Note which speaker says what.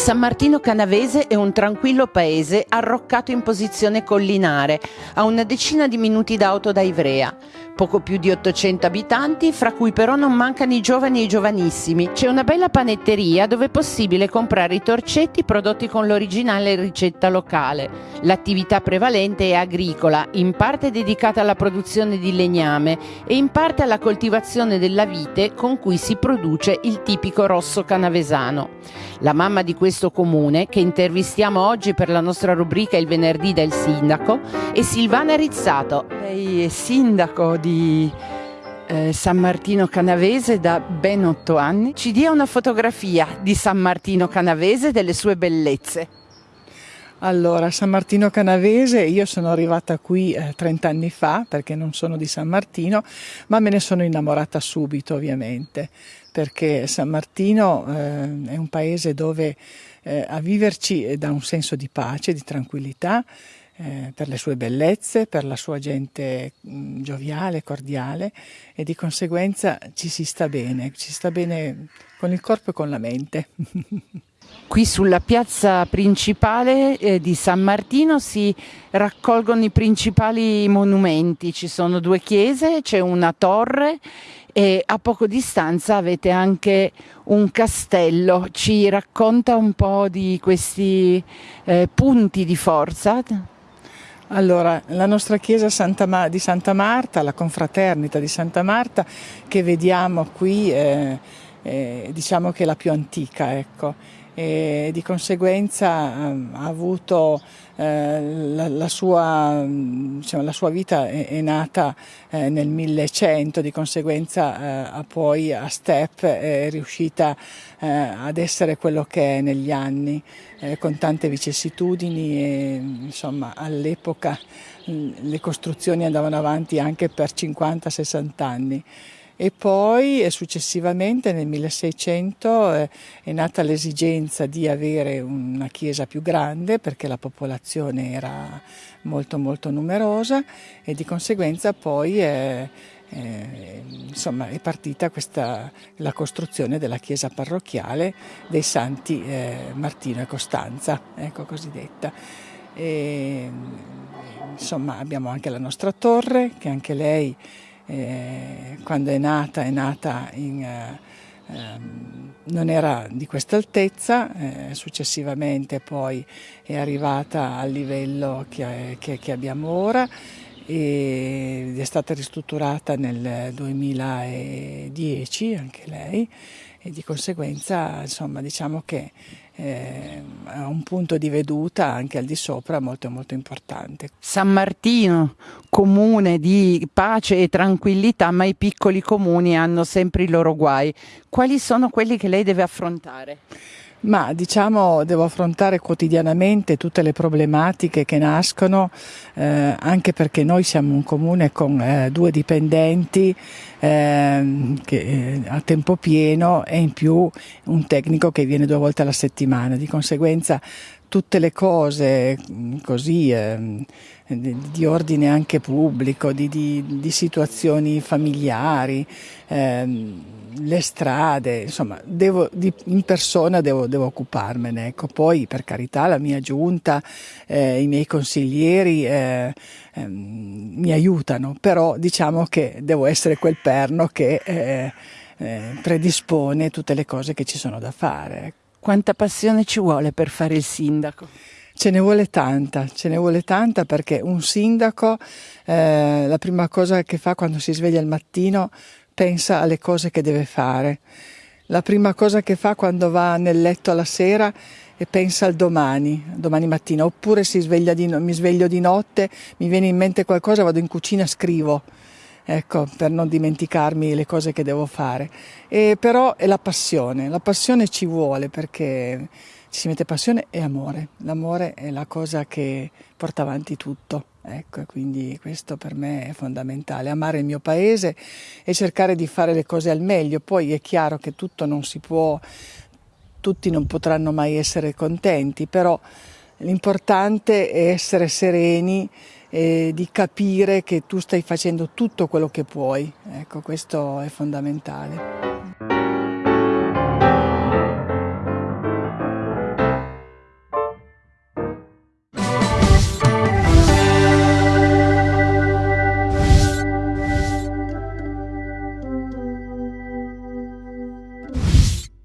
Speaker 1: San Martino Canavese è un tranquillo paese arroccato in posizione collinare, a una decina di minuti d'auto da Ivrea. Poco più di 800 abitanti, fra cui però non mancano i giovani e i giovanissimi. C'è una bella panetteria dove è possibile comprare i torcetti prodotti con l'originale ricetta locale. L'attività prevalente è agricola, in parte dedicata alla produzione di legname e in parte alla coltivazione della vite con cui si produce il tipico rosso canavesano. La mamma di questo comune, che intervistiamo oggi per la nostra rubrica Il venerdì del sindaco, è Silvana Rizzato.
Speaker 2: Lei è sindaco di eh, San Martino Canavese da ben otto anni. Ci dia una fotografia di San Martino Canavese e delle sue bellezze.
Speaker 3: Allora, San Martino Canavese, io sono arrivata qui eh, 30 anni fa perché non sono di San Martino, ma me ne sono innamorata subito ovviamente, perché San Martino eh, è un paese dove eh, a viverci dà un senso di pace, di tranquillità, eh, per le sue bellezze, per la sua gente mh, gioviale, cordiale e di conseguenza ci si sta bene, ci sta bene con il corpo e con la mente.
Speaker 2: Qui sulla piazza principale eh, di San Martino si raccolgono i principali monumenti, ci sono due chiese, c'è una torre e a poco distanza avete anche un castello. Ci racconta un po' di questi eh, punti di forza?
Speaker 3: Allora, la nostra chiesa Santa di Santa Marta, la confraternita di Santa Marta, che vediamo qui, eh, eh, diciamo che è la più antica, ecco. E di conseguenza ehm, ha avuto eh, la, la, sua, diciamo, la, sua, vita è, è nata eh, nel 1100, di conseguenza eh, poi a step è riuscita eh, ad essere quello che è negli anni, eh, con tante vicissitudini e insomma all'epoca le costruzioni andavano avanti anche per 50-60 anni e poi successivamente nel 1600 eh, è nata l'esigenza di avere una chiesa più grande perché la popolazione era molto molto numerosa e di conseguenza poi è, è, insomma, è partita questa, la costruzione della chiesa parrocchiale dei santi eh, Martino e Costanza, ecco cosiddetta. E, insomma abbiamo anche la nostra torre che anche lei eh, quando è nata è nata in, eh, ehm, non era di questa altezza, eh, successivamente poi è arrivata al livello che, che, che abbiamo ora ed è stata ristrutturata nel 2010 anche lei e di conseguenza insomma diciamo che eh, ha un punto di veduta anche al di sopra molto molto importante.
Speaker 2: San Martino, comune di pace e tranquillità, ma i piccoli comuni hanno sempre i loro guai. Quali sono quelli che lei deve affrontare?
Speaker 3: Ma diciamo devo affrontare quotidianamente tutte le problematiche che nascono, eh, anche perché noi siamo un comune con eh, due dipendenti eh, che, a tempo pieno e in più un tecnico che viene due volte alla settimana. Di conseguenza tutte le cose mm, così eh, di ordine anche pubblico, di, di, di situazioni familiari, eh, le strade, insomma, devo, di, in persona devo, devo occuparmene. Ecco. Poi, per carità, la mia giunta, eh, i miei consiglieri eh, ehm, mi aiutano, però diciamo che devo essere quel perno che eh, eh, predispone tutte le cose che ci sono da fare.
Speaker 2: Quanta passione ci vuole per fare il sindaco?
Speaker 3: Ce ne vuole tanta, ce ne vuole tanta perché un sindaco eh, la prima cosa che fa quando si sveglia al mattino pensa alle cose che deve fare. La prima cosa che fa quando va nel letto alla sera e pensa al domani, domani mattina, oppure di, mi sveglio di notte, mi viene in mente qualcosa, vado in cucina, scrivo ecco, per non dimenticarmi le cose che devo fare. E però è la passione, la passione ci vuole perché ci si mette passione e amore. L'amore è la cosa che porta avanti tutto. Ecco, quindi questo per me è fondamentale, amare il mio paese e cercare di fare le cose al meglio. Poi è chiaro che tutto non si può, tutti non potranno mai essere contenti, però l'importante è essere sereni e di capire che tu stai facendo tutto quello che puoi. Ecco, questo è fondamentale.